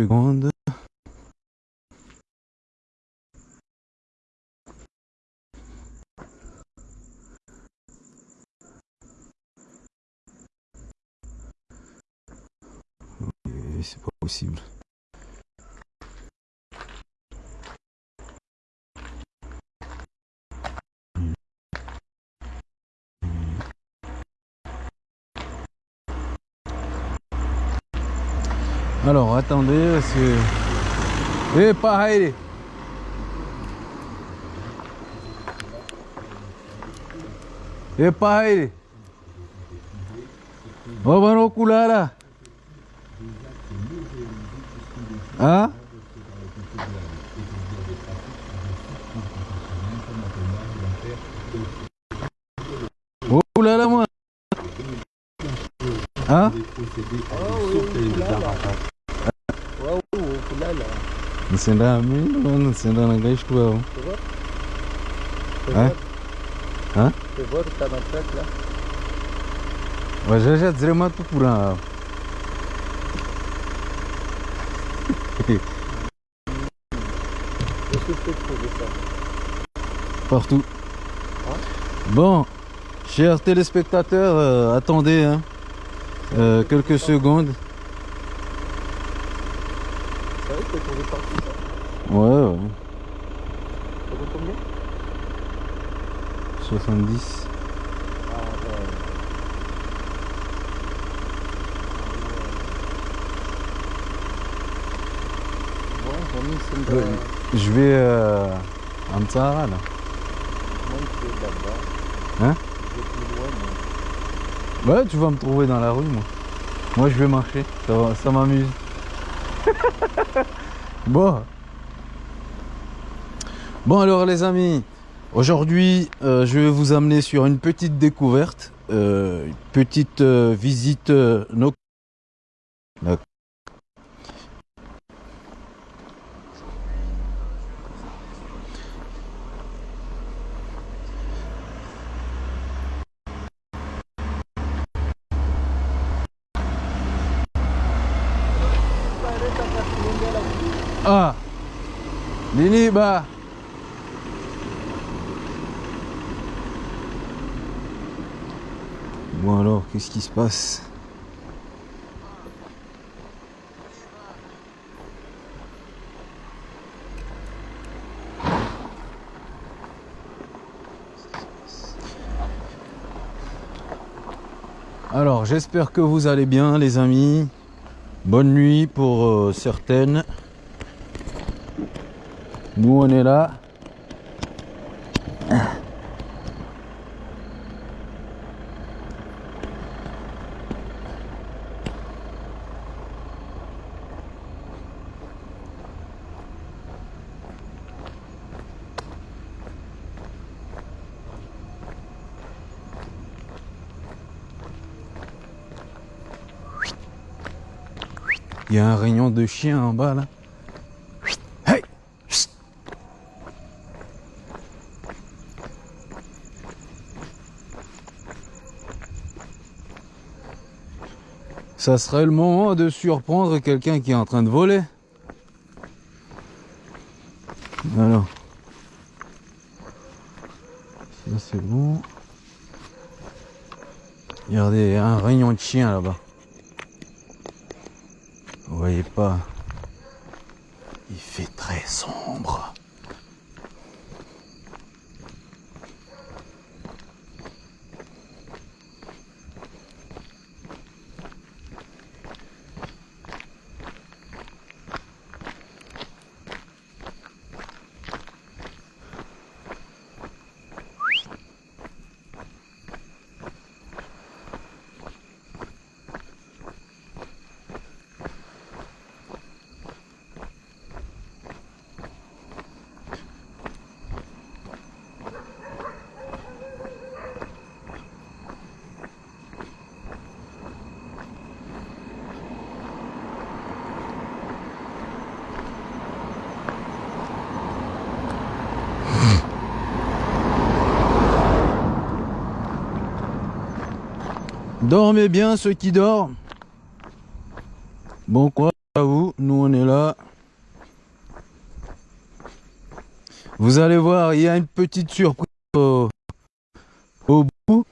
Alors, quelques secondes. C'est pas possible. Alors, attendez, c'est... Eh, pareil Eh, pareil Oh, ben, au là Hein Oh là là moi Hein Nisienda mimi nisienda na gaish tu hao. Hein Hein Tu vois que t'as ma tête là Ouais, j'ai déjà dit moi tout pour un. Qu'est-ce que je peux trouver ça Partout. Bon, chers téléspectateurs, euh, attendez hein, euh, quelques secondes. C'est vrai que t'es tombé partout ça Ouais, ouais. Ça vaut combien? 70. Ah ouais. Bon, j'en ai une Ouais. Je vais euh, à Mtsara là. Moi, je vais là-bas. Hein? Je vais plus loin, mais... Ouais, tu vas me trouver dans la rue, moi. Moi, je vais marcher. Ça, ça m'amuse. bon. Bon, alors, les amis, aujourd'hui, euh, je vais vous amener sur une petite découverte, euh, une petite euh, visite. Ah Nini, bah Bon alors, qu'est-ce qui se passe Alors, j'espère que vous allez bien, les amis. Bonne nuit pour euh, certaines. Nous, on est là. Rayon de chien en bas là. Hey. Ça serait le moment de surprendre quelqu'un qui est en train de voler. Alors. Ça c'est bon. Regardez, il y a un rayon de chien là-bas. Il fait très sombre. Dormez bien ceux qui dorment. Bon quoi à vous, nous on est là. Vous allez voir, il y a une petite surprise au, bout. Vous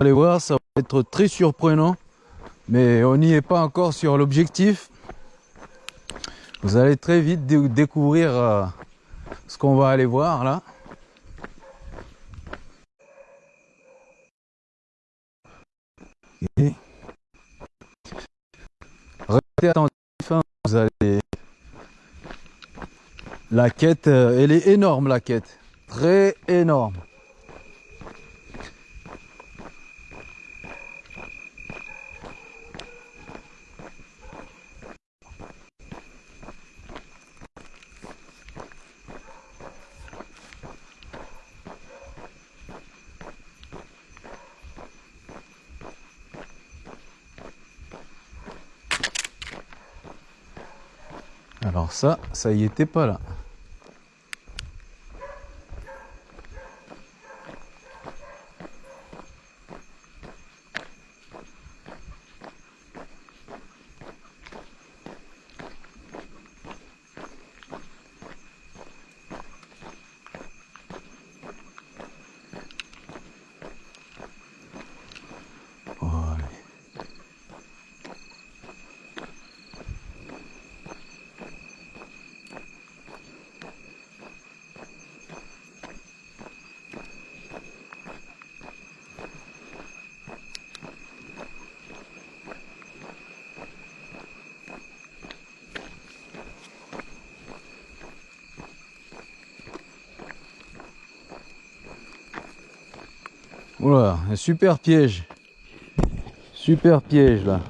allez voir, ça va être très surprenant. Mais on n'y est pas encore sur l'objectif. Vous allez très vite dé- découvrir euh, ce qu'on va aller voir là. Hein, vous allez. La quête, euh, elle est énorme la quête. Très énorme. Alors ça, ça y était pas là. Voilà. Voilà, un super piège. Super piège là.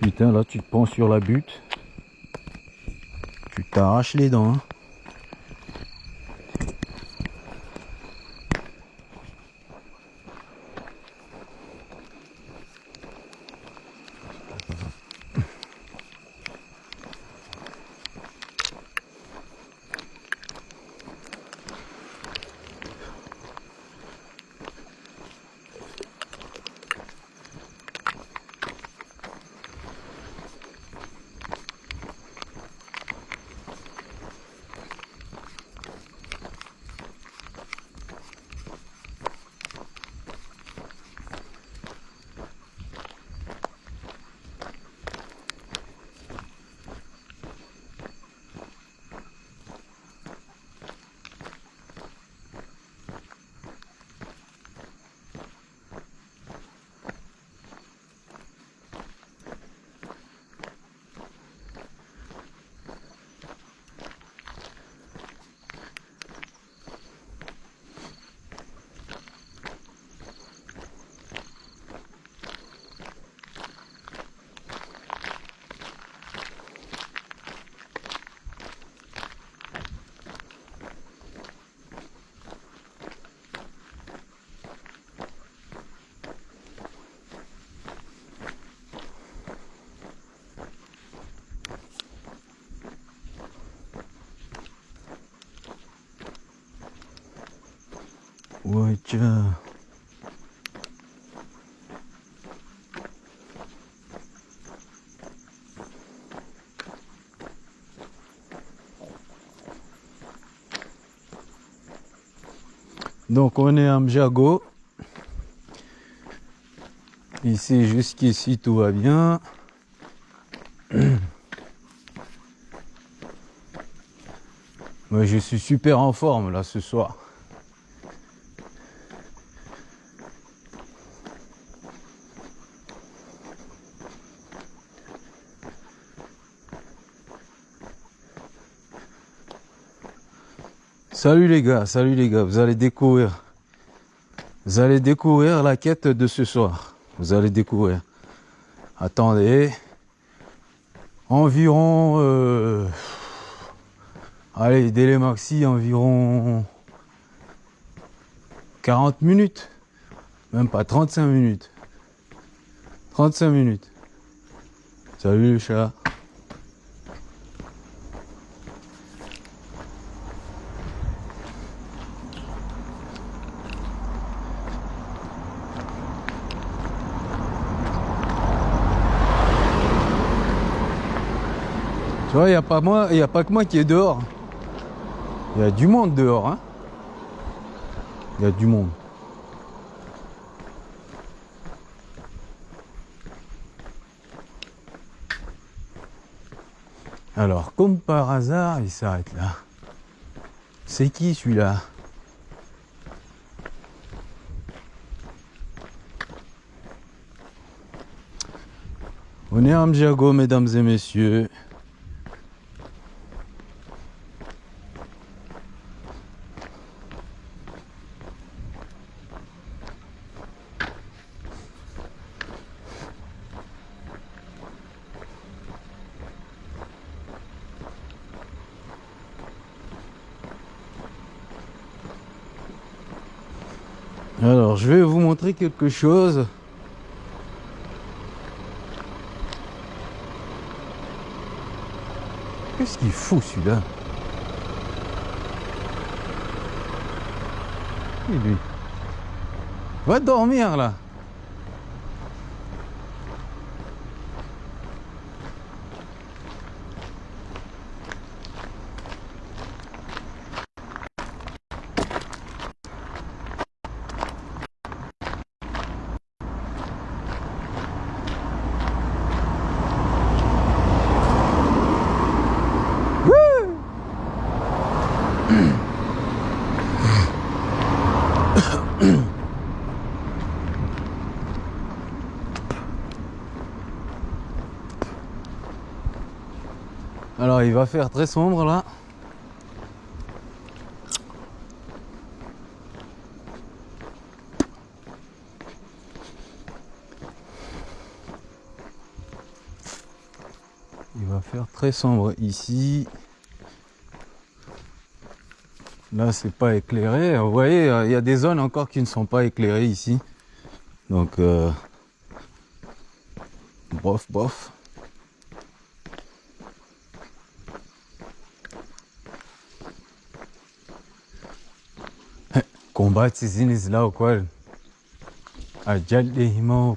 Putain, là tu te prends sur la butte. Tu t'arraches les dents. hein. Tiens. Donc on est à Mjago. Ici jusqu'ici tout va bien. Moi je suis super en forme là ce soir. Salut les gars, salut les gars, vous allez découvrir. Vous allez découvrir la quête de ce soir. Vous allez découvrir. Attendez. Environ euh, allez, délai maxi environ 40 minutes. Même pas 35 minutes. 35 minutes. Salut le chat. Il n'y a, pas moi- a pas que moi qui est dehors. Il y a du monde dehors. Hein. Il y a du monde. Alors, comme par hasard, il s'arrête là. C'est qui celui-là? On est à Amjago, mesdames et messieurs. Alors, je vais vous montrer quelque chose. Qu'est-ce qu'il fout celui-là? Qui, lui? Va dormir là Il va faire très sombre là. Il va faire très sombre ici. Là c'est pas éclairé. Vous voyez, il y a des zones encore qui ne sont pas éclairées ici. Donc euh, bof bof. Combat siziniz la o kwal. Ajal de hima o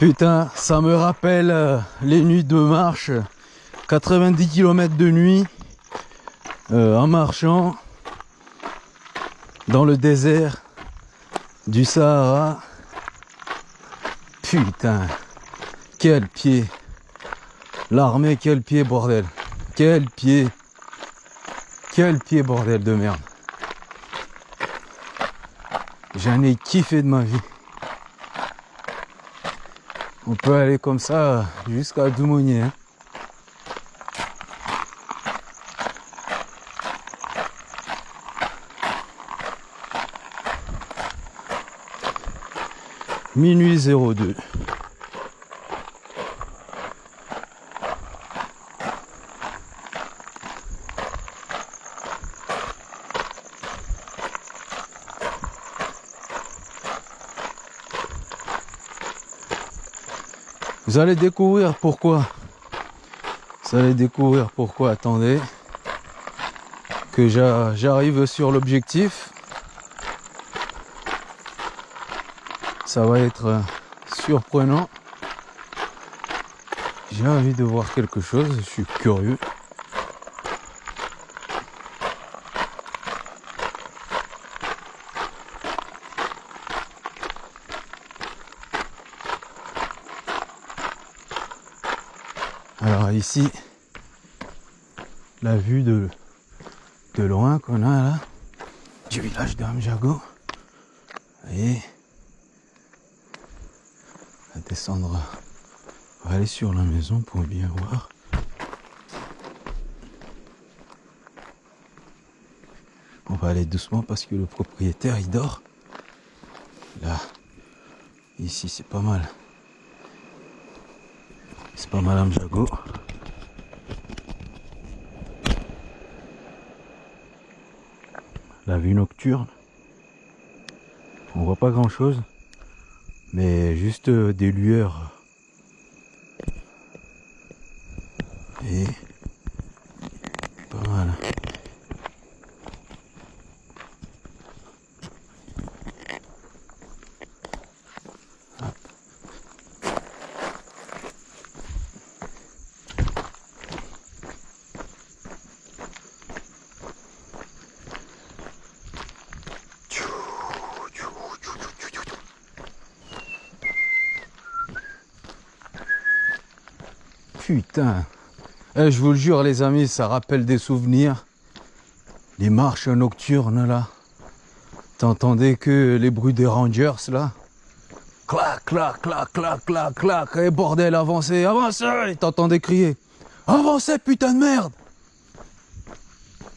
Putain, ça me rappelle euh, les nuits de marche. 90 km de nuit euh, en marchant dans le désert du Sahara. Putain, quel pied. L'armée, quel pied, bordel. Quel pied. Quel pied, bordel de merde. J'en ai kiffé de ma vie. On peut aller comme ça jusqu'à Doumonnier. hein. Minuit 02. Vous allez découvrir pourquoi. Vous allez découvrir pourquoi. Attendez. Que j'a- j'arrive sur l'objectif. Ça va être euh, surprenant. J'ai envie de voir quelque chose. Je suis curieux. Alors la vue de, de loin qu'on a là, du village d'Amjago. Vous voyez va descendre, on va aller sur la maison pour bien voir. On va aller doucement parce que le propriétaire il dort. Là, ici c'est pas mal. C'est pas Madame Jago. La vue nocturne. On voit pas grand chose. Mais juste euh, des lueurs. Et pas mal. Hop. Putain. Eh, je vous le jure les amis, ça rappelle des souvenirs. Les marches nocturnes là. T'entendais que les bruits des rangers là. Clac, clac, clac, clac, clac, clac. Et bordel, avancez, avancez. T'entendais crier. Avancez, putain de merde.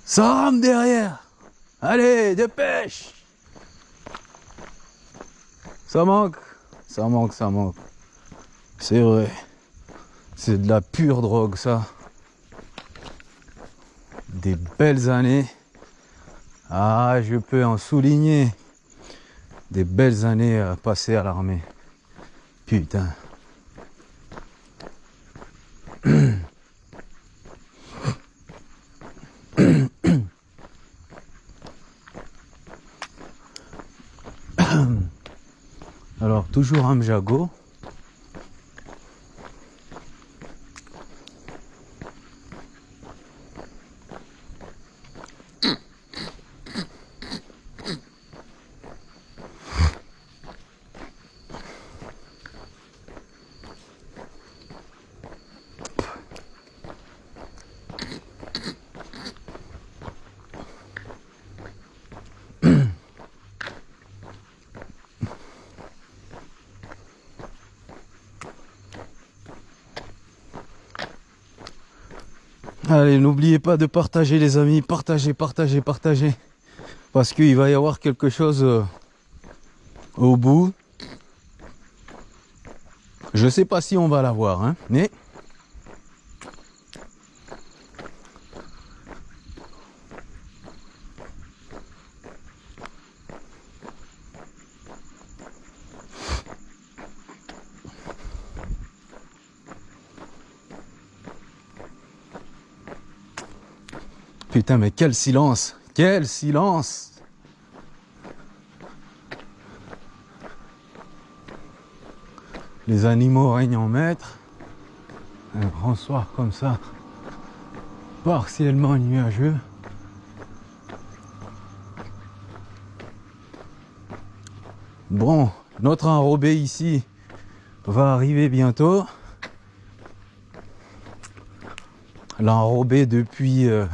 Ça rame derrière. Allez, dépêche. Ça manque. Ça manque, ça manque. C'est vrai. C'est de la pure drogue, ça. Des belles années. Ah, je peux en souligner. Des belles années euh, passées à l'armée. Putain. Alors, toujours un Allez, n'oubliez pas de partager les amis, partagez, partagez, partagez. Parce qu'il va y avoir quelque chose euh, au bout. Je sais pas si on va l'avoir, hein, mais... Putain, mais quel silence Quel silence Les animaux règnent en maître. Un grand soir comme ça, partiellement nuageux. Bon, notre enrobé ici va arriver bientôt. L'enrobé depuis euh,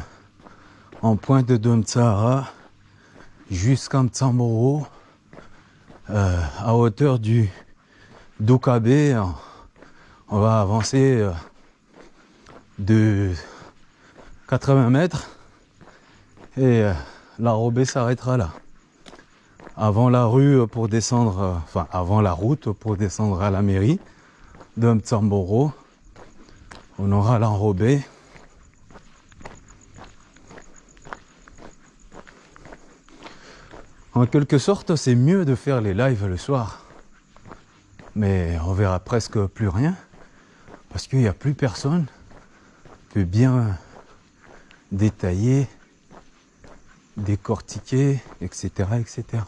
en pointe de Domtsara jusqu'à Mtsamboro euh, à hauteur du d'Okabe. On va avancer euh, de 80 mètres et euh, l'enrobé s'arrêtera là. Avant la rue pour descendre, enfin avant la route pour descendre à la mairie de Mtsamboro, on aura l'enrobé. En quelque sorte, c'est mieux de faire les lives le soir. Mais on verra presque plus rien. Parce qu'il n'y a plus personne peut bien détailler, décortiquer, etc. etc.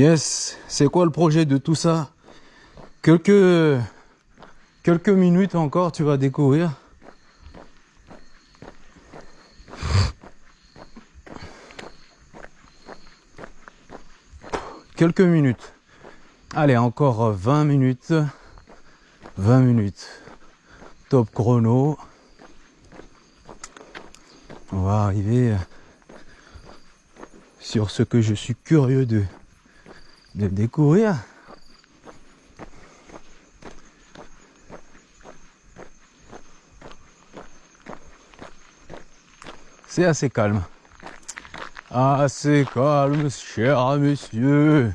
Yes, c'est quoi le projet de tout ça? Quelques quelques minutes encore, tu vas découvrir. Quelques minutes. Allez, encore 20 minutes. 20 minutes. Top chrono. On va arriver sur ce que je suis curieux de, de découvrir. C'est assez calme. Assez calme, cher monsieur.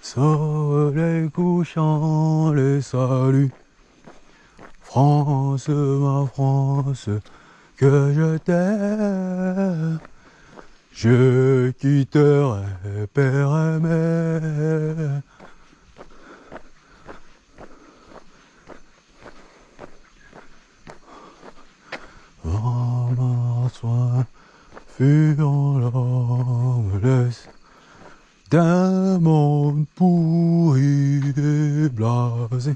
Soleil couchant, les saluts. France, ma France, que je t'aime. Je quitterai père et mère. Soin, fuyant l'homeless d'un monde pourri et blasé.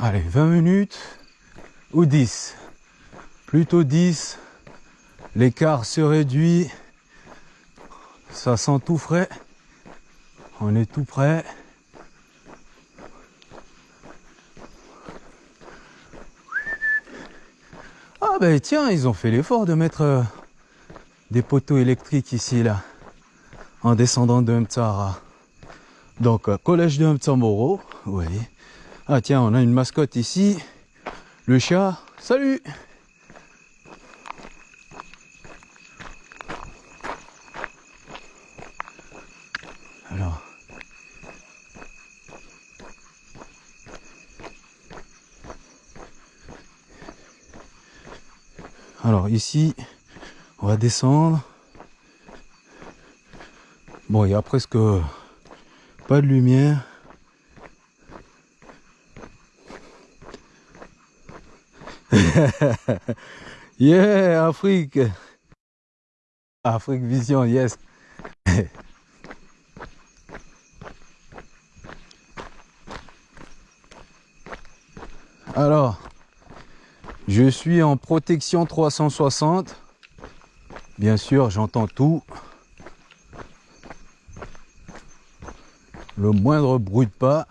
Allez, 20 minutes ou 10 Plutôt 10. L'écart se réduit. Ça sent tout frais. On est tout prêt. Ah ben tiens, ils ont fait l'effort de mettre euh, des poteaux électriques ici là, en descendant de Mtsara. Donc euh, collège de Mtsamoro, vous voyez. Ah tiens, on a une mascotte ici, le chat. Salut Alors. Alors ici, on va descendre. Bon, il y a presque pas de lumière. yeah, Afrique. Afrique Vision, yes. Alors, je suis en protection 360. Bien sûr, j'entends tout. Le moindre bruit de pas.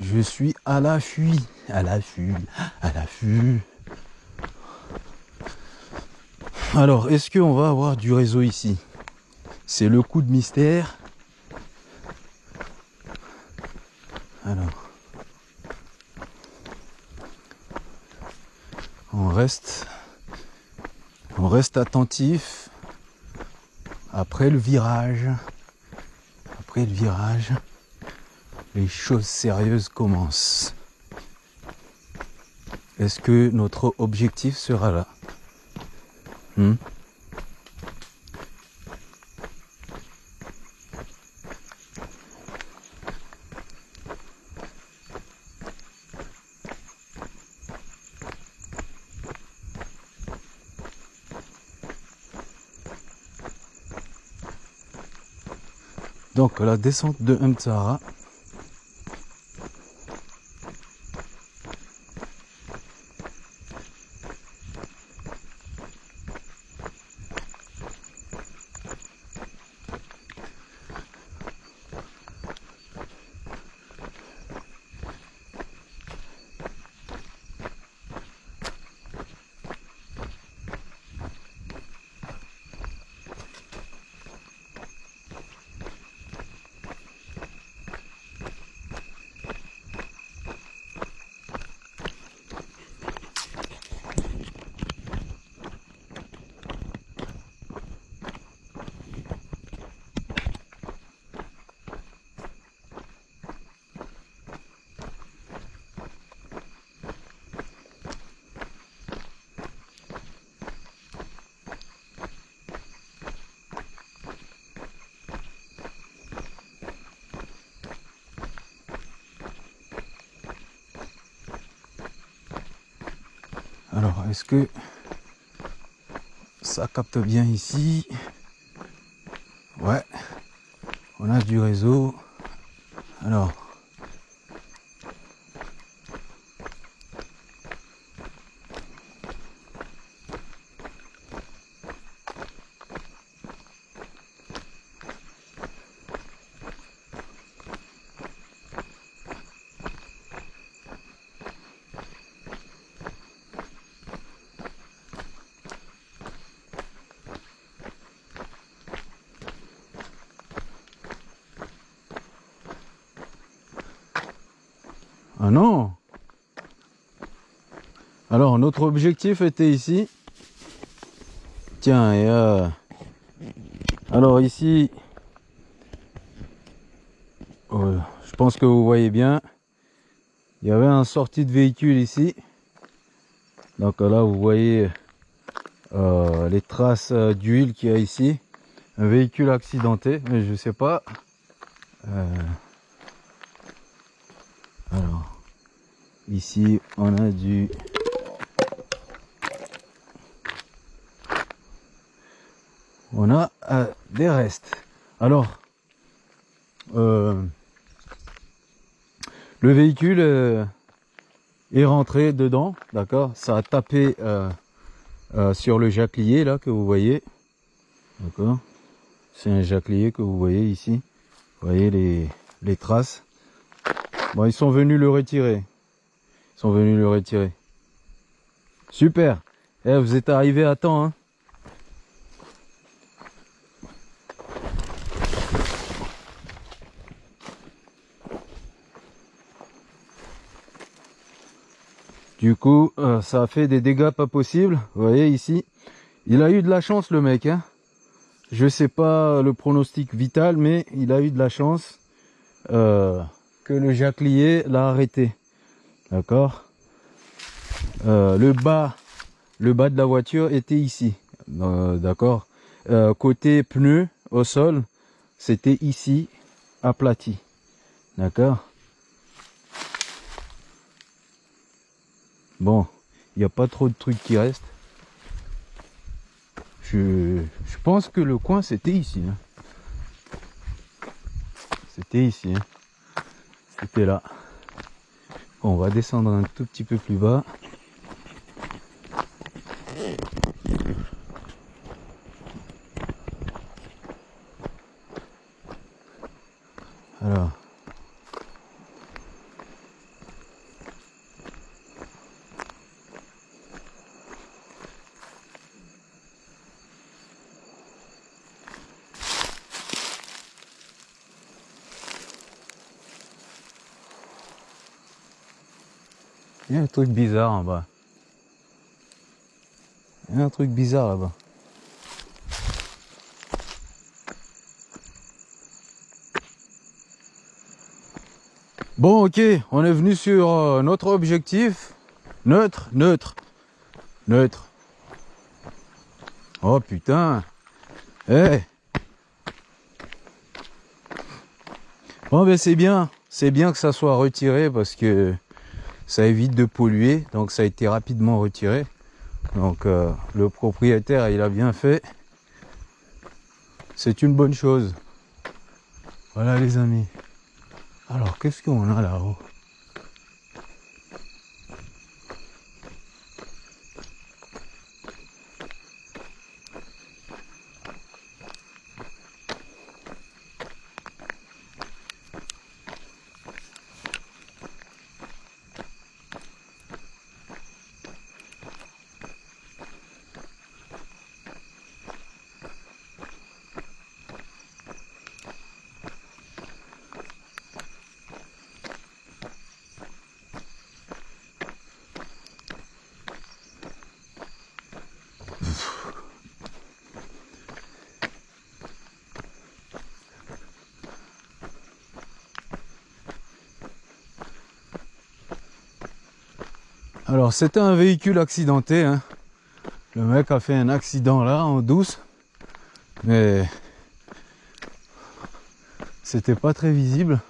Je suis à l'affût, à l'affût, à l'affût. Alors, est-ce qu'on va avoir du réseau ici? C'est le coup de mystère. Alors. On reste, on reste attentif après le virage. Après le virage, les choses sérieuses commencent. Est-ce que notre objectif sera là Hmm Donc la descente de Mtsara. Alors, est-ce que ça capte bien ici? Ouais, on a du réseau. Alors, Ah non Alors, notre objectif était ici. Tiens, et euh... Alors ici... euh, je pense que vous voyez bien. Il y avait un sortie de véhicule ici. Donc là, vous voyez euh, les traces d'huile qu'il y a ici. Un véhicule accidenté, mais je sais pas. Alors, ici, on a du... On a euh, des restes. Alors, euh, le véhicule euh, est rentré dedans, d'accord? Ça a tapé sur le jaclier là que vous voyez, d'accord? C'est un jaclier que vous voyez ici. Vous voyez les, les traces. Bon, ils sont venus le retirer. Ils sont venus le retirer. Super. Eh, vous êtes arrivé à temps, hein? Du coup, euh, ça a fait des dégâts pas possibles. Vous voyez ici, il a eu de la chance le mec. Hein. Je sais pas le pronostic vital, mais il a eu de la chance euh, que le jaclier l'a arrêté. D'accord? Euh, Le bas, le bas de la voiture était ici. D'accord? Côté pneu au sol, c'était ici, aplati. D'accord? Bon, il n'y a pas trop de trucs qui restent. Je, pense que le coin c'était ici. hein. C'était ici. hein. C'était là. On va descendre un tout petit peu plus bas. Truc bizarre en bas. Y a un truc bizarre là-bas. Bon, ok, on est venu sur euh, notre objectif. Neutre, neutre, neutre. Oh putain. Eh. Bon, ben c'est bien. C'est bien que ça soit retiré parce que ça évite de polluer. Donc ça a été rapidement retiré. Donc euh, le propriétaire, il a bien fait. C'est une bonne chose. Voilà les amis. Alors qu'est-ce qu'on a là-haut? Alors c'était un véhicule accidenté. hein. Le mec a fait un accident là en douce. Mais c'était pas très visible.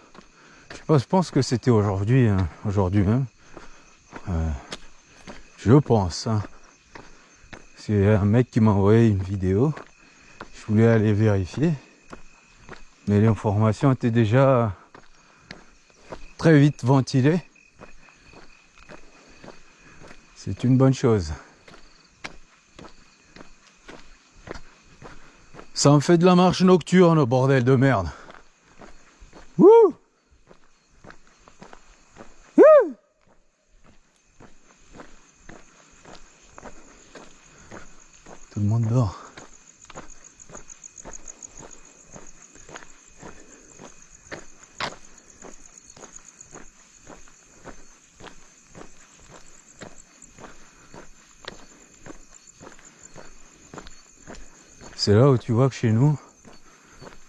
Je pense que c'était aujourd'hui, hein, aujourd'hui même. Euh, je pense. Hein. C'est un mec qui m'a envoyé une vidéo. Je voulais aller vérifier. Mais l'information était déjà très vite ventilée. C'est une bonne chose. Ça me fait de la marche nocturne, bordel de merde. C'est là où tu vois que chez nous,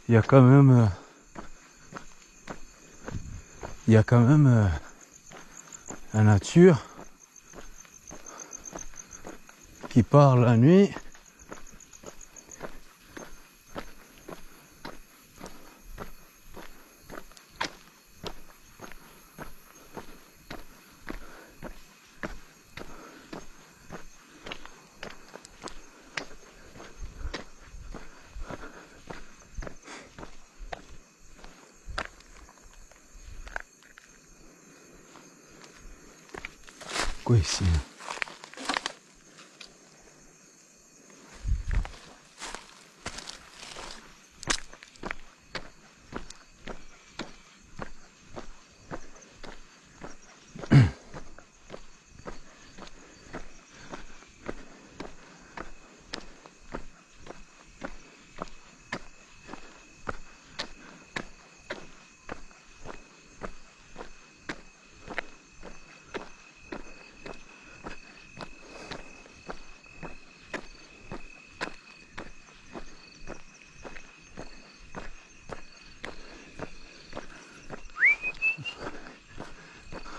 il y a quand même, euh, il y a quand même euh, la nature qui part la nuit. Quoi ici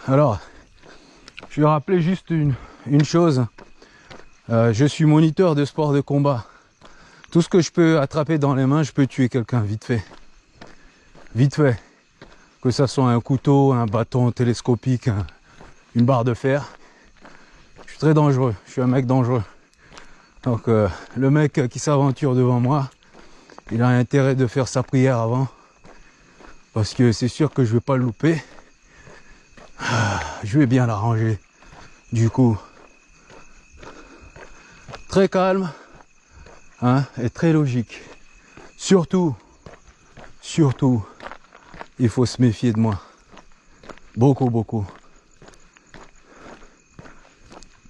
Alors, je vais rappeler juste une, chose? Euh, je suis moniteur de sport de combat. Tout ce que je peux attraper dans les mains, je peux tuer quelqu'un vite fait. Vite fait. Que ça soit un couteau, un bâton télescopique, un- une barre de fer. Je suis très dangereux. Je suis un mec dangereux. Donc euh, le mec qui s'aventure devant moi, il a intérêt de faire sa prière avant. Parce que c'est sûr que je vais pas le louper. Je vais bien l'arranger. Du coup, très calme hein, et très logique. Surtout, surtout, il faut se méfier de moi. Beaucoup, beaucoup.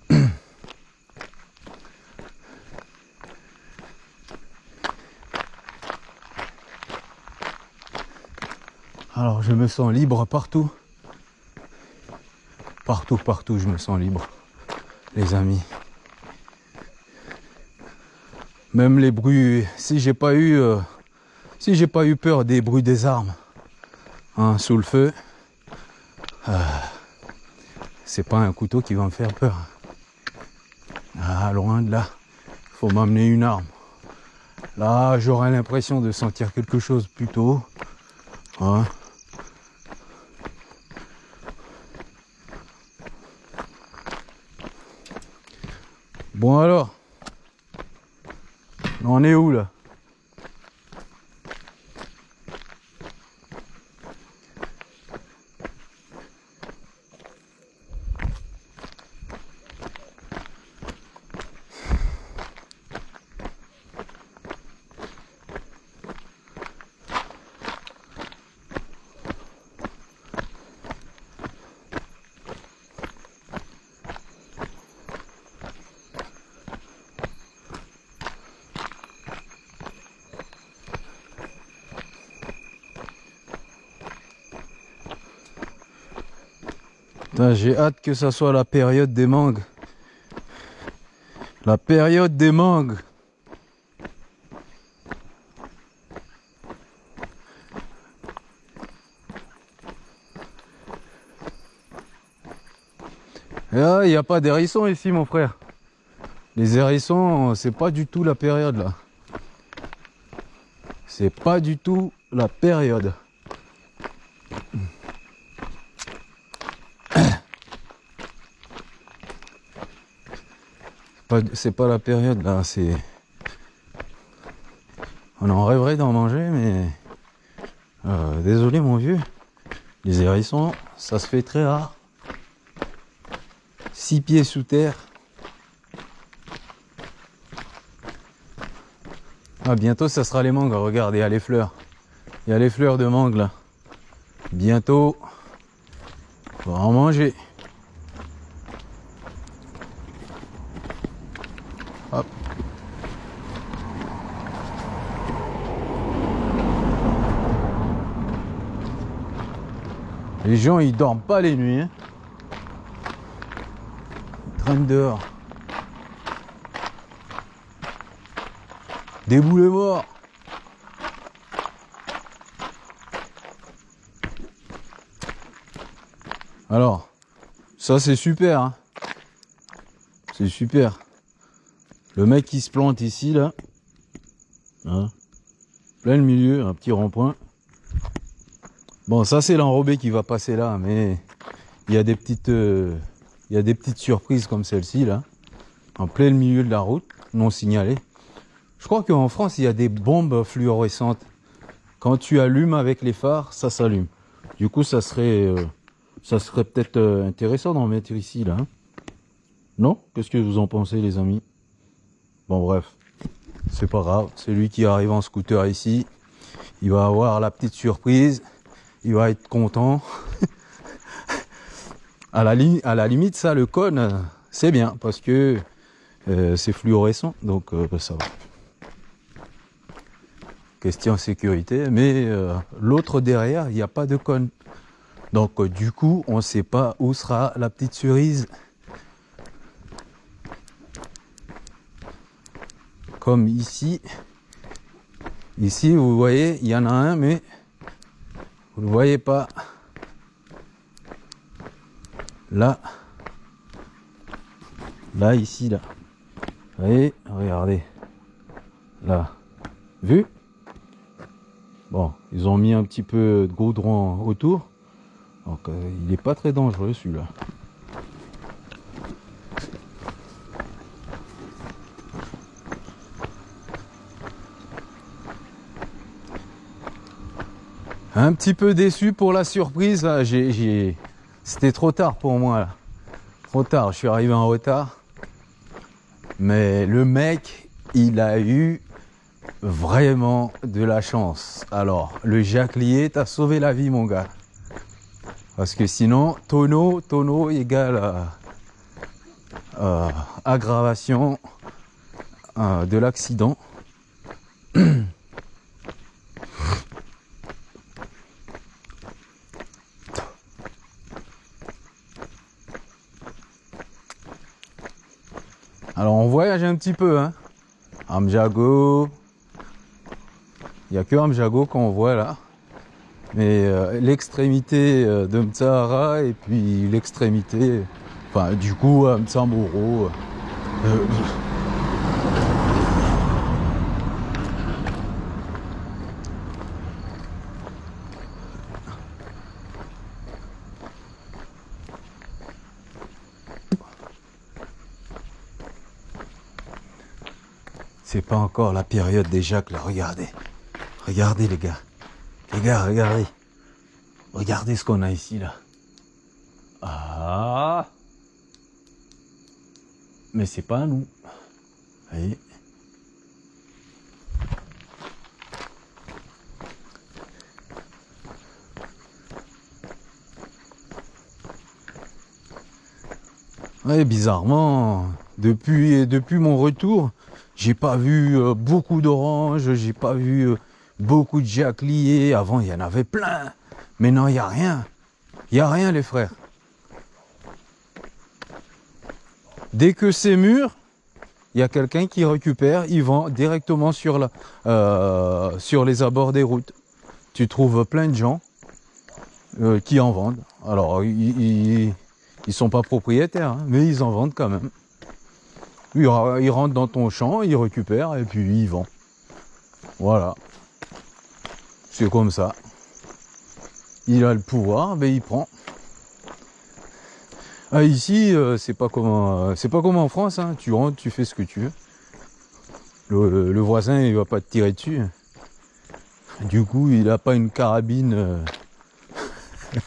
Alors, je me sens libre partout. Partout, partout, je me sens libre. Les amis. Même les bruits, si j'ai pas eu, euh, si j'ai pas eu peur des bruits des armes, hein, sous le feu, euh, c'est pas un couteau qui va me faire peur. Ah, loin de là, faut m'amener une arme. Là, j'aurais l'impression de sentir quelque chose plutôt. Hein. Bon alors, on est où là? J'ai hâte que ça soit la période des mangues. La période des mangues. Là, il n'y a pas d'hérissons ici, mon frère. Les hérissons, c'est pas du tout la période là. C'est pas du tout la période. C'est pas la période là, c'est. On en rêverait d'en manger, mais. euh, désolé mon vieux. Les hérissons, ça se fait très rare. Six pieds sous terre. Ah, bientôt ça sera les mangues, regarde, il y a les fleurs. Il y a les fleurs de mangue là. Bientôt, on va en manger. Les gens ils dorment pas les nuits. hein. Ils traînent dehors. Morts. Alors, ça c'est super. Hein. C'est super. Le mec qui se plante ici, là. Hein, plein le milieu, un petit rond-point. Bon, ça c'est l'enrobé qui va passer là, mais il y a des petites, euh, il y a des petites surprises comme celle-ci là, en plein milieu de la route, non signalée. Je crois qu'en France il y a des bombes fluorescentes. Quand tu allumes avec les phares, ça s'allume. Du coup, ça serait, euh, ça serait peut-être euh, intéressant d'en mettre ici là. Hein. non? Qu'est-ce que vous en pensez, les amis? Bon, bref, c'est pas grave. C'est lui qui arrive en scooter ici. Il va avoir la petite surprise il va être content. à, la à la limite, ça, le cône, c'est bien parce que euh, c'est fluorescent, donc euh, ça va. Question sécurité, mais euh, l'autre derrière, il n'y a pas de cône. Donc du coup, on ne sait pas où sera la petite cerise. Comme ici. Ici, vous voyez, il y en a un, mais vous ne voyez pas. Là. Là, ici, là. Vous voyez Regardez. Là. Vu? Bon, ils ont mis un petit peu de goudron autour. Donc, euh, il n'est pas très dangereux, celui-là. Un petit peu déçu pour la surprise. C'était trop tard pour moi. Là. Trop tard. Je suis arrivé en retard. Mais le mec, il a eu vraiment de la chance. Alors, le jaclier t'a sauvé la vie, mon gars. Parce que sinon, tonneau, tonneau égale euh, aggravation euh, de l'accident. Alors on voyage un petit peu, hein. Amjago. Il n'y a que Amjago qu'on voit là. Mais euh, l'extrémité euh, de Mtsahara et puis l'extrémité, enfin du coup Mtsamboro. Euh, C'est pas encore la période des Jacques là, regardez. Regardez les gars. Les gars, regardez. Regardez ce qu'on a ici là. Ah Mais c'est pas nous. Voyez bizarrement, depuis, depuis mon retour, j'ai pas vu euh, beaucoup d'oranges, j'ai pas vu euh, beaucoup de jacliers. Avant, il y en avait plein. Mais non, il n'y a rien. Il n'y a rien, les frères. Dès que c'est mûr, il y a quelqu'un qui récupère, il vend directement sur, la, euh, sur les abords des routes. Tu trouves plein de gens qui en vendent. Alors, ils ne sont pas propriétaires, hein, mais ils en vendent quand même. Il, rentre dans ton champ, il récupère et puis il vend. Voilà. C'est comme ça. Il a le pouvoir, ben il prend. Ah, ici, euh, c'est pas comme euh, c'est pas comme en France. Hein. Tu rentres, tu fais ce que tu veux. Le, voisin, il va pas te tirer dessus. Du coup, il a pas une carabine. Euh,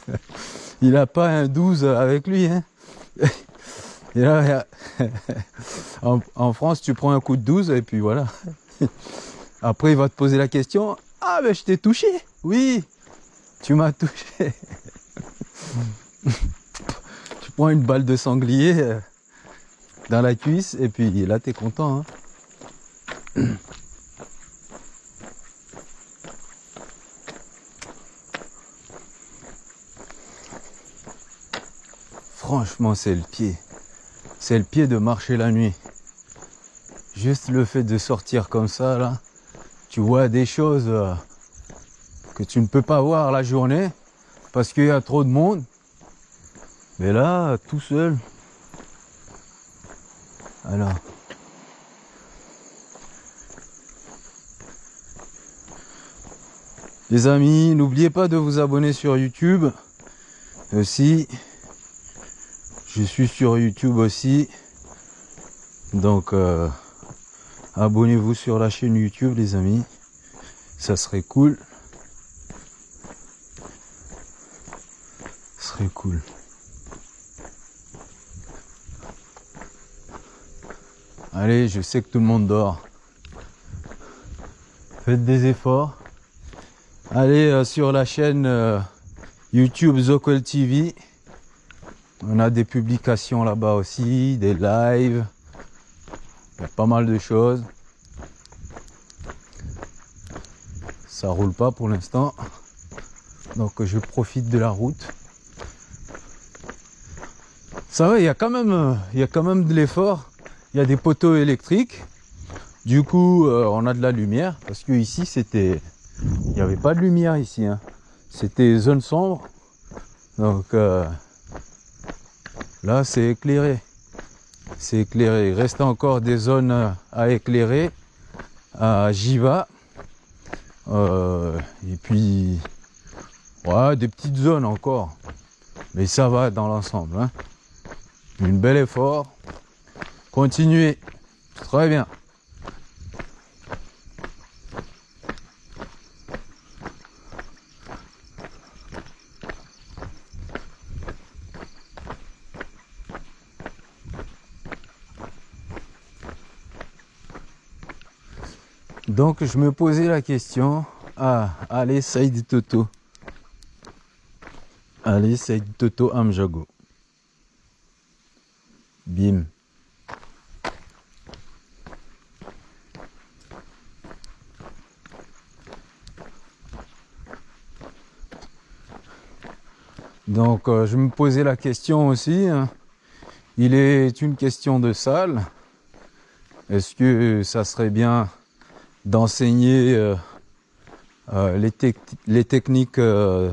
il a pas un 12 avec lui. Hein. en, France, tu prends un coup de 12 et puis voilà. Après, il va te poser la question Ah, ben je t'ai touché Oui, tu m'as touché. tu prends une balle de sanglier euh, dans la cuisse et puis là, tu es content. Hein. Franchement, c'est le pied c'est le pied de marcher la nuit. Juste le fait de sortir comme ça, là, tu vois des choses euh, que tu ne peux pas voir la journée parce qu'il y a trop de monde. Mais là, tout seul. Alors. Les amis, n'oubliez pas de vous abonner sur YouTube aussi. Je suis sur YouTube aussi. Donc, euh, abonnez-vous sur la chaîne YouTube, les amis. Ça serait cool. Ça serait cool. Allez, je sais que tout le monde dort. Faites des efforts. Allez euh, sur la chaîne euh, YouTube Zokel TV. On a des publications là-bas aussi, des lives. Il y a pas mal de choses. Ça roule pas pour l'instant. Donc je profite de la route. Ça va, il y a quand même, euh, il y a quand même de l'effort. Il y a des poteaux électriques. Du coup, on a de la lumière parce que ici c'était il n'y avait pas de lumière ici. Hein. C'était zone sombre. Donc euh, là, c'est éclairé. C'est éclairé. Il reste encore des zones à éclairer à Jiva. Euh, et puis, ouais, des petites zones encore. Mais ça va dans l'ensemble. Hein. Une bel effort. Continuez. Très bien. Donc je me posais la question, ah, allez Saïd Toto. Allez Saïd Toto Amjago. Bim. Donc euh, je me posais la question aussi, hein. il est une question de salle. Est-ce que ça serait bien d'enseigner euh, euh, les, les, techniques euh,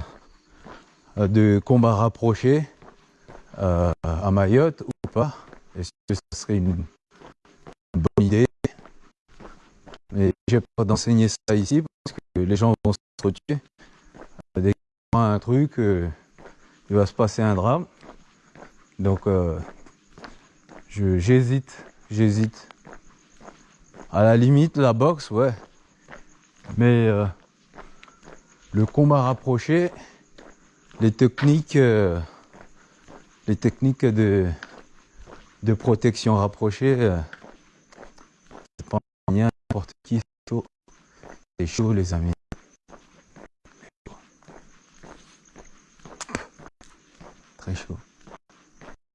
de combat rapproché à Mayotte ou pas Est-ce que ce serait une, bonne idée? Mais j'ai peur d'enseigner ça ici parce que les gens vont se tuer. Dès y a un truc, il va se passer un drame. Donc j'hésite, j'hésite. À la limite, la boxe, ouais. Mais euh, le combat rapproché, les techniques, euh, les techniques de, de protection rapprochée, euh, c'est pas rien, n'importe qui, c'est chaud. C'est chaud, les amis. Très chaud.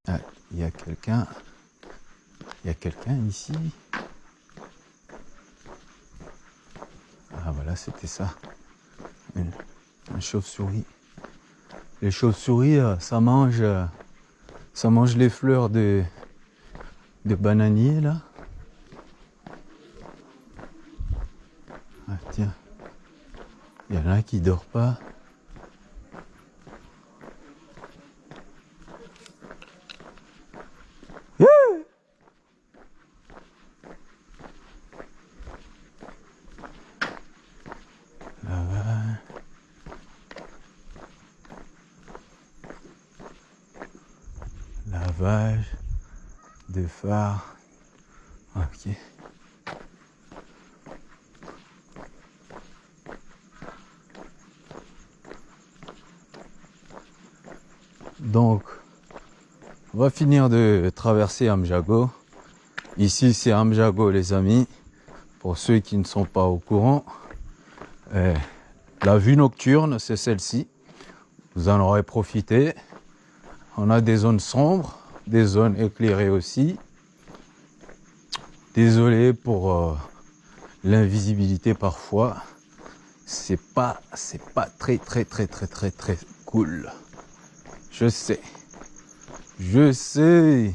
Ah, il y a quelqu'un. Il y a quelqu'un ici. C'était ça. Une, chauve-souris. Les chauves-souris, euh, ça mange, euh, ça mange les fleurs de, de bananier là. Ah tiens, il y en a qui dort pas. de phare. Ok. Donc, on va finir de traverser Amjago. Ici, c'est Amjago, les amis. Pour ceux qui ne sont pas au courant, eh, la vue nocturne, c'est celle-ci. Vous en aurez profité. On a des zones sombres des zones éclairées aussi. Désolé pour euh, l'invisibilité parfois. C'est pas, c'est pas très, très, très, très, très, très cool. Je sais. Je sais.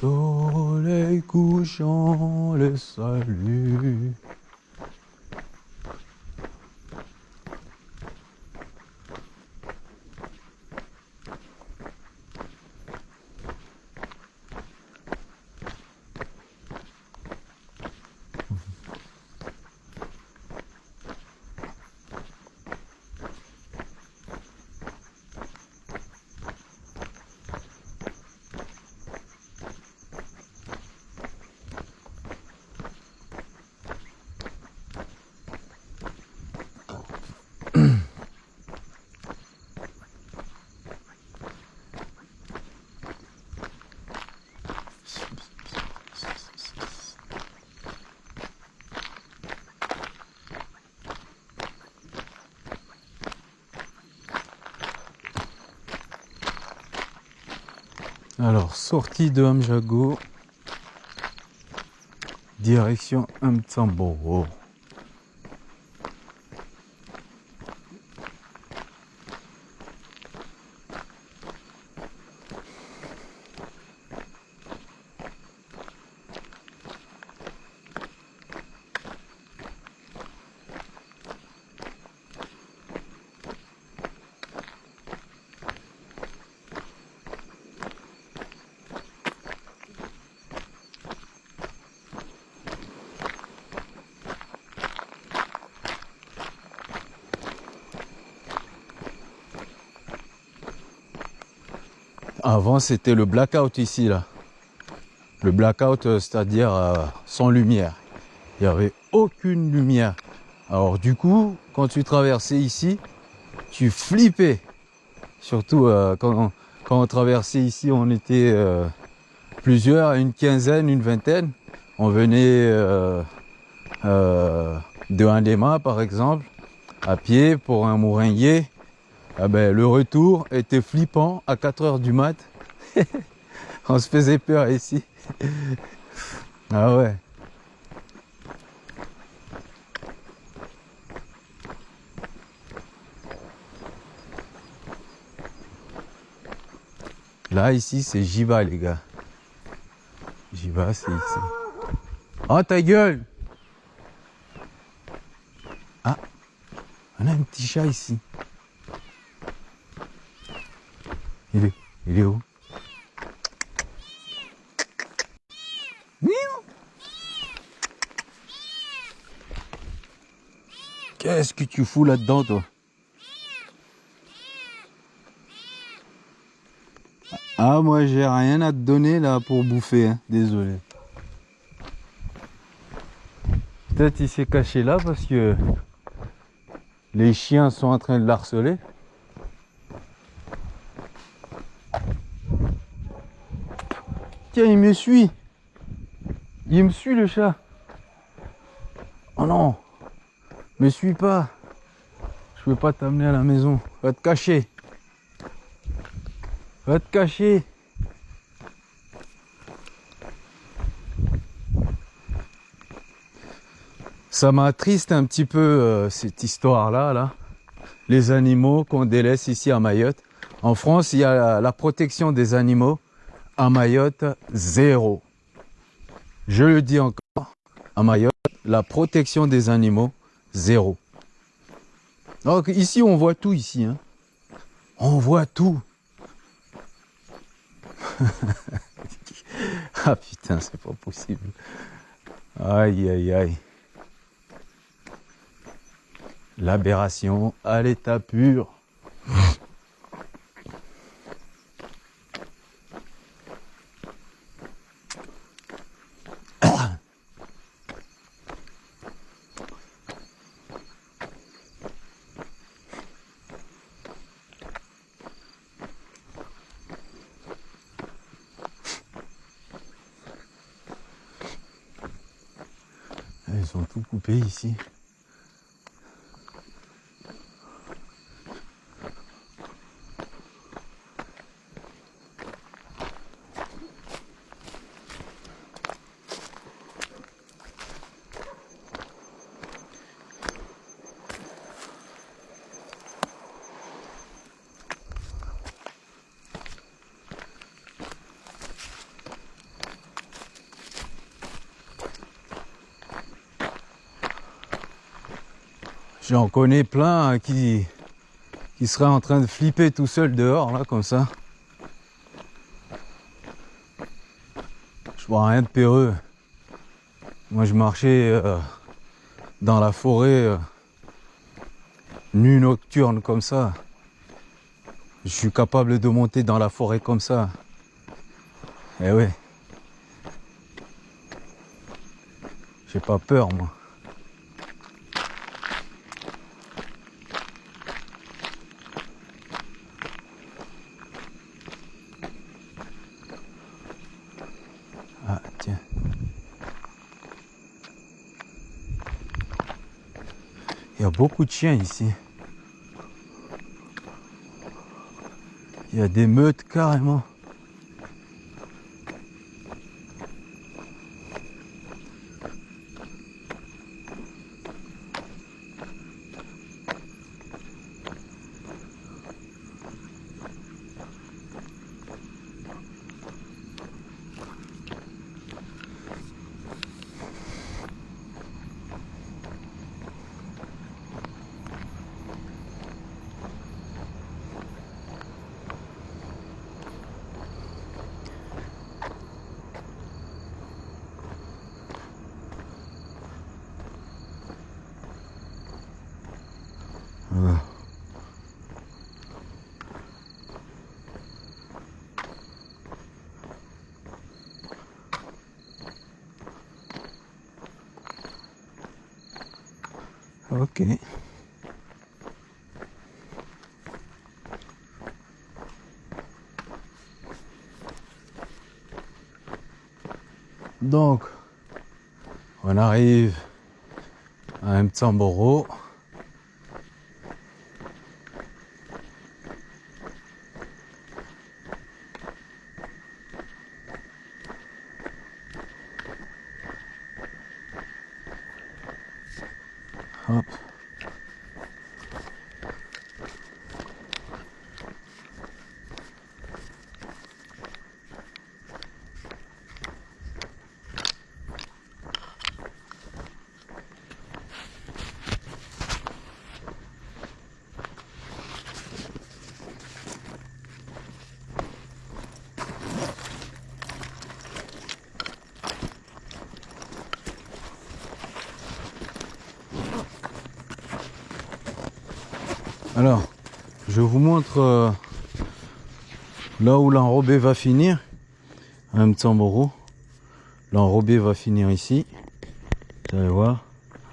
Soleil couchant, le salut. Alors, sortie de Amjago, direction Mtsamboro. Avant, c'était le blackout ici, là. Le blackout, euh, c'est-à-dire euh, sans lumière. Il n'y avait aucune lumière. Alors du coup, quand tu traversais ici, tu flippais. Surtout euh, quand, on, quand on traversait ici, on était plusieurs, une quinzaine, une vingtaine. On venait de Indema, par exemple, à pied pour un mouringuier. Ah ben, le retour était flippant à 4 heures du mat. On se faisait peur ici. ah ouais. Là, ici, c'est Jiva, les gars. Jiva, c'est ici. Oh, ta gueule Ah, on a un petit chat ici. Il est, il est où? Qu'est-ce que tu fous là-dedans, toi? Ah, moi, j'ai rien à te donner là pour bouffer, hein. désolé. Peut-être il s'est caché là parce que les chiens sont en train de l'harceler. Tiens, il me suit. Il me suit le chat. Oh non. Me suis pas. Je peux pas t'amener à la maison. Va te cacher. Va te cacher. Ça m'attriste un petit peu euh, cette histoire-là, là. Les animaux qu'on délaisse ici à Mayotte. En France, il y a la protection des animaux à Mayotte, zéro. Je le dis encore, à Mayotte, la protection des animaux, zéro. Donc ici, on voit tout ici. Hein. On voit tout. ah putain, c'est pas possible. Aïe, aïe, aïe. L'aberration à l'état pur. J'en connais plein qui, qui seraient en train de flipper tout seul dehors, là, comme ça. Je vois rien de péreux. Moi, je marchais euh, dans la forêt, euh, nu nocturne, comme ça. Je suis capable de monter dans la forêt comme ça. Eh ouais. J'ai pas peur, moi. Ah, tiens. Il y a beaucoup de chiens ici. Il y a des meutes carrément. Ah. Ok. Donc, on arrive à Mtsamboro. Hop. Alors, je vous montre euh, là où l'enrobé va finir. Un Mtsamboro. L'enrobé va finir ici. Vous allez voir.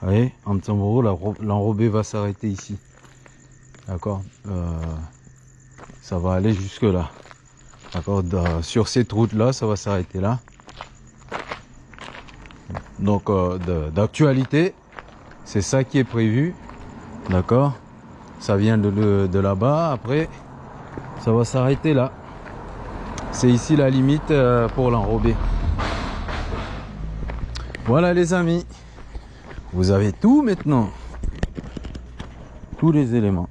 Voyez, en Mtsamboro, l'enrobé va s'arrêter ici. D'accord Euh, Ça va aller jusque là. D'accord Da- Sur cette route là, ça va s'arrêter là. Donc, euh, d'actualité, c'est ça qui est prévu. D'accord ça vient de, là-bas. Après, ça va s'arrêter là. C'est ici la limite euh, pour l'enrober. Voilà les amis. Vous avez tout maintenant. Tous les éléments.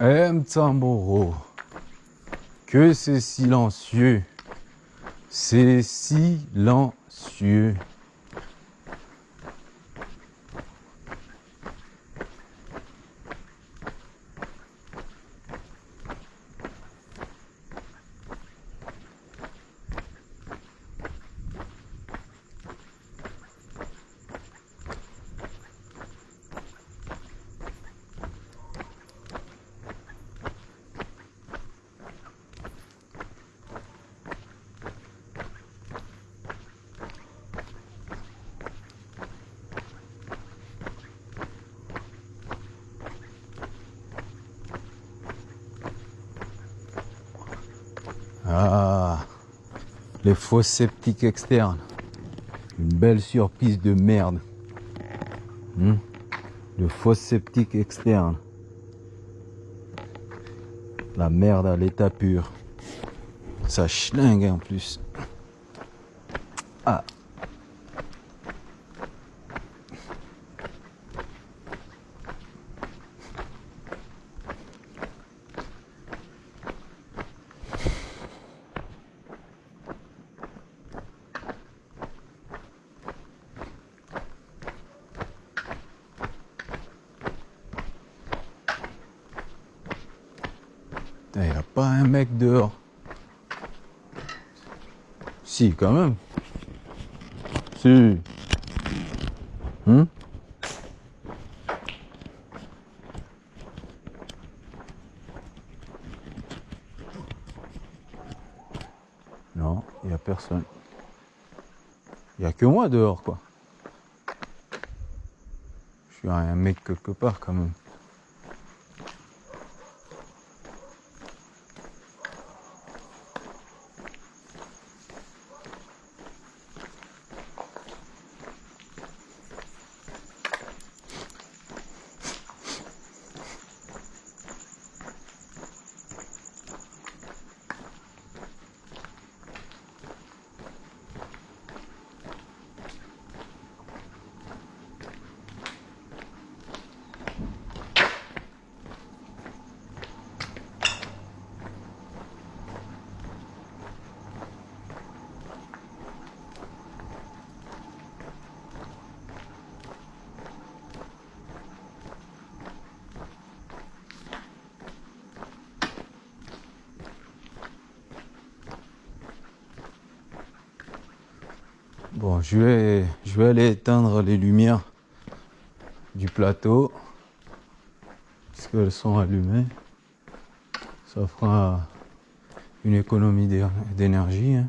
Hein Que c'est silencieux. C'est silencieux. Les fosses sceptiques externes. Une belle surprise de merde. Hmm? Le fosses sceptique externe. La merde à l'état pur. Ça schlingue en plus. Ah. pas un mec dehors. Quand même. Si. Hmm? Non, il n'y a personne. Il n'y a que moi dehors, quoi. Je suis un mec quelque part, quand même. Bon, je vais, je vais aller éteindre les lumières du plateau. Puisqu'elles sont allumées. Ça fera une économie d'é- d'énergie. hein.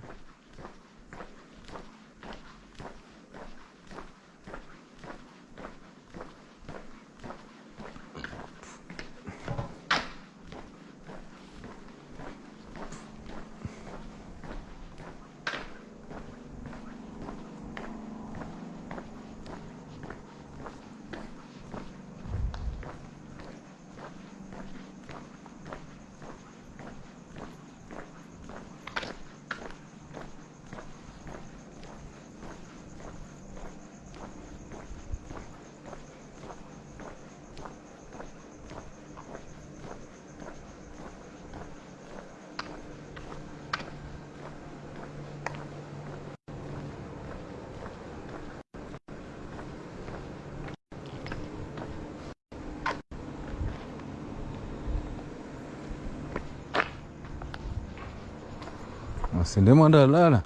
Sindemandalala.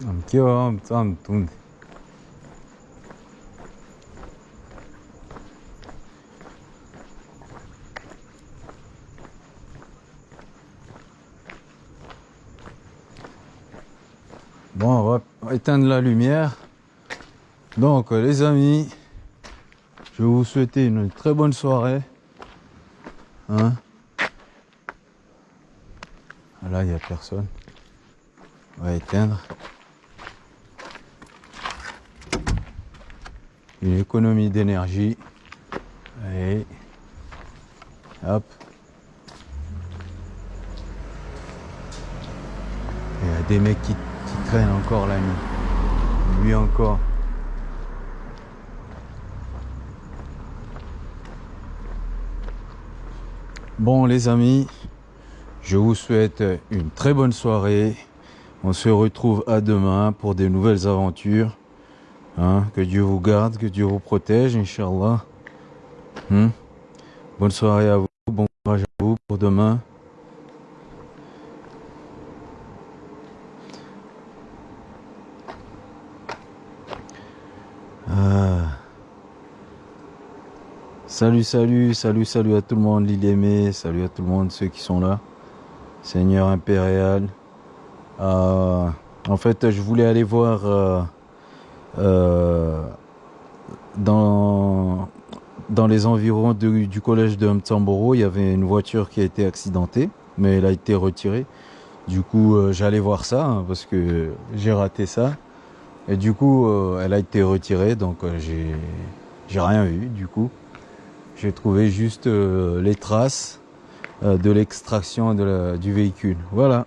Mkiwa mtaa mtundi. Bon, on va éteindre la lumière. Donc, les amis, je vais vous souhaiter une très bonne soirée. Hein Là, il n'y a personne. On va éteindre. Une économie d'énergie. Allez. Hop. Il y a des mecs qui, qui traînent encore la nuit. Lui encore. Bon les amis, je vous souhaite une très bonne soirée. On se retrouve à demain pour des nouvelles aventures. Hein, que Dieu vous garde, que Dieu vous protège, Inch'Allah. Hmm. Bonne soirée à vous, bon courage à vous pour demain. Ah. Salut, salut, salut, salut à tout le monde, l'île aimée, salut à tout le monde, ceux qui sont là. Seigneur impérial. Euh, en fait, je voulais aller voir euh, euh, dans, dans les environs du collège de Mtsamboro, il y avait une voiture qui a été accidentée, mais elle a été retirée. Du coup, euh, j'allais voir ça hein, parce que j'ai raté ça. Et du coup, euh, elle a été retirée, donc euh, j'ai j'ai rien vu. Du coup, j'ai trouvé juste les traces de l'extraction du véhicule. Voilà.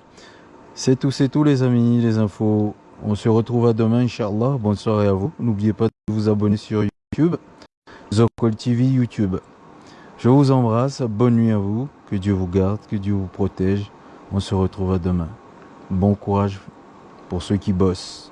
C'est tout, c'est tout les amis, les infos. On se retrouve à demain, Inch'Allah. Bonne soirée à vous. N'oubliez pas de vous abonner sur YouTube. Zocol TV YouTube. Je vous embrasse. Bonne nuit à vous. Que Dieu vous garde, que Dieu vous protège. On se retrouve à demain. Bon courage pour ceux qui bossent.